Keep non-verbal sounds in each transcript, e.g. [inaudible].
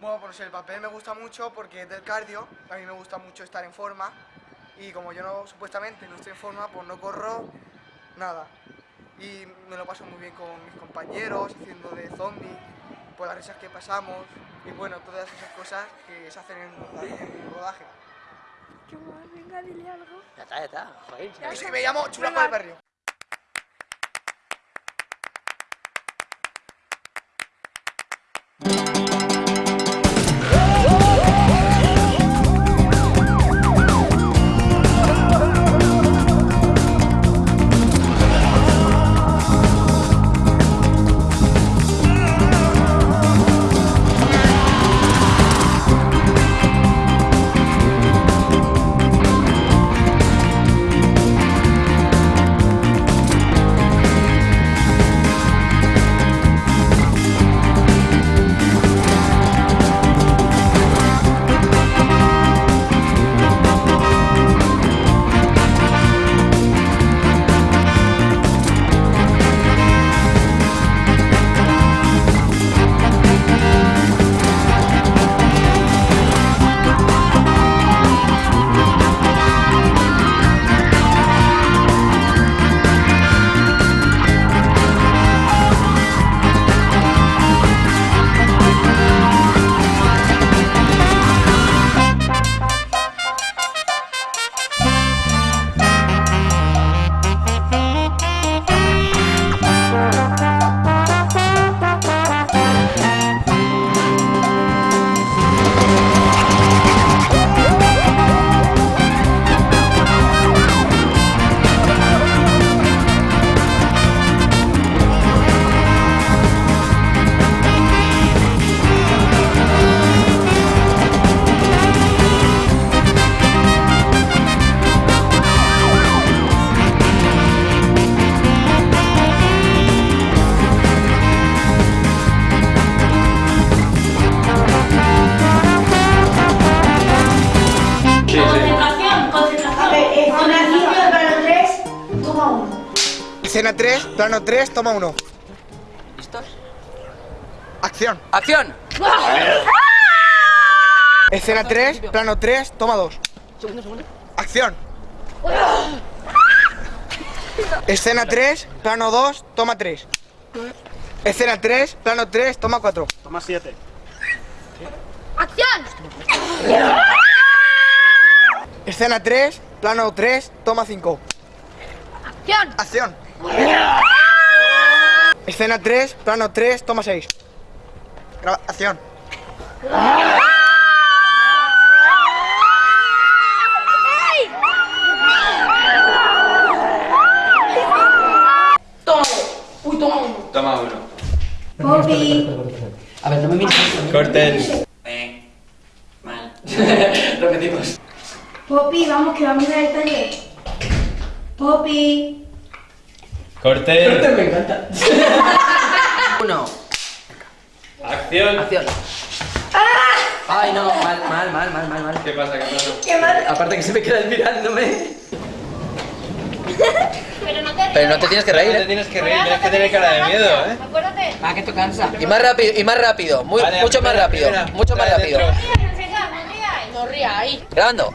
Bueno, pues el papel me gusta mucho porque es del cardio, a mí me gusta mucho estar en forma y como yo no, supuestamente no estoy en forma, pues no corro nada. Y me lo paso muy bien con mis compañeros, haciendo de zombie, por las risas que pasamos y bueno, todas esas cosas que se hacen en el rodaje. Venga, dile algo. Ya está, ya está. Joder. Y sí, me llamo Chula por el Barrio. Escena 3, plano 3, toma 1. ¿Listos? Acción. ¡Acción! Escena 3, plano 3, toma 2. Segundo, segundo. Acción. Escena 3, plano 2, toma 3. Escena 3, plano 3, toma 4. Toma 7. ¡Acción! Escena 3, plano 3, toma 5. ¡Acción! Acción. Escena 3, plano 3, toma 6. Graba- Acción. Toma. Uy, toma uno. Toma uno. Poppy. A ver, no me mires. Corten. Eh, mal. [laughs] Repetimos. Poppy, vamos, que vamos a ver el taller. Poppy. Corten. Me encanta. [laughs] Uno. Acción. Acción. Ay, no, mal, mal, mal, mal, mal, mal. ¿Qué pasa? ¿Qué pasa? Qué mal. Aparte que se me queda mirándome. Pero no te. Pero no te tienes que No te reír. tienes que reír, tienes que tener cara de miedo, ¿eh? Acuérdate. Ah, que esto cansa. Y más rápido, y más rápido. Muy, Vale, mucho más rápido. primera. Mucho más rápido. dentro. No rías, no rías. Rías. Grabando.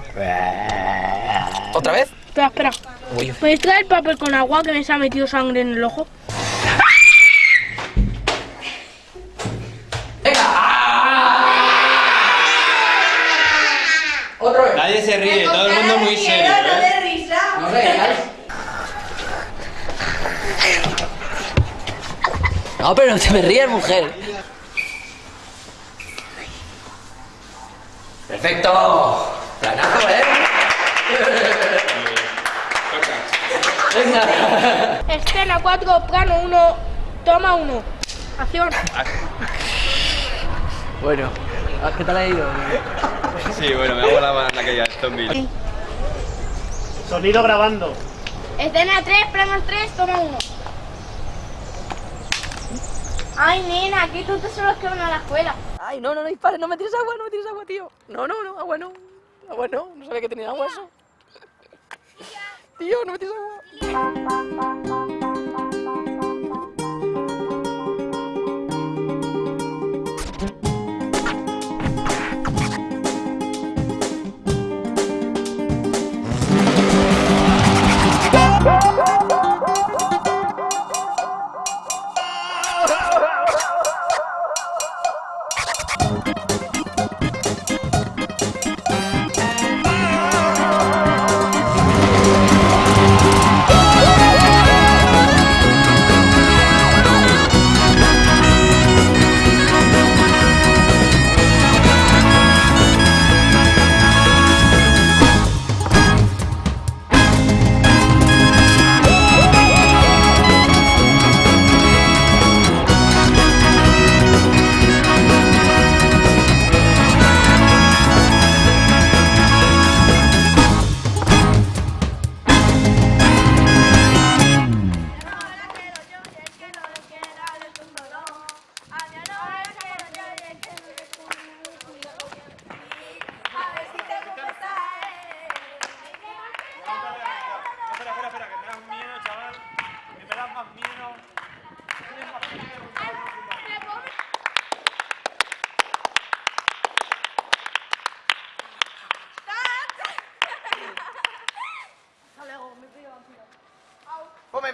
¿Otra vez? Espera, espera. Uy. ¿Puedes traer papel con agua que me se ha metido sangre en el ojo? Otra vez. Nadie se ríe, todo el mundo muy serio, No ¿eh? de risa. No reías. No, pero no te me rías, mujer. Perfecto. Planazo, ¿eh? Venga. Escena 4, plano 1, toma 1. Acción. Bueno, ¿qué tal ha ido? Sí, bueno, me hago la mano aquella zombie. Sonido grabando. Escena 3, plano 3, toma 1. Ay, nena, qué tontos son los que van a la escuela. Ay, no, no, no dispares, no me tires agua, no me tires agua, tío. No, no, no, agua no. Agua no, no sabía que tenía agua eso. Tío, no me tires agua. Espera,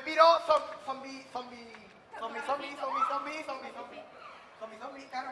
Piro, zombie, zombie, zombie, zombie, zombie, zombie, zombie, zombie, zombie, zombie, zombie, claro.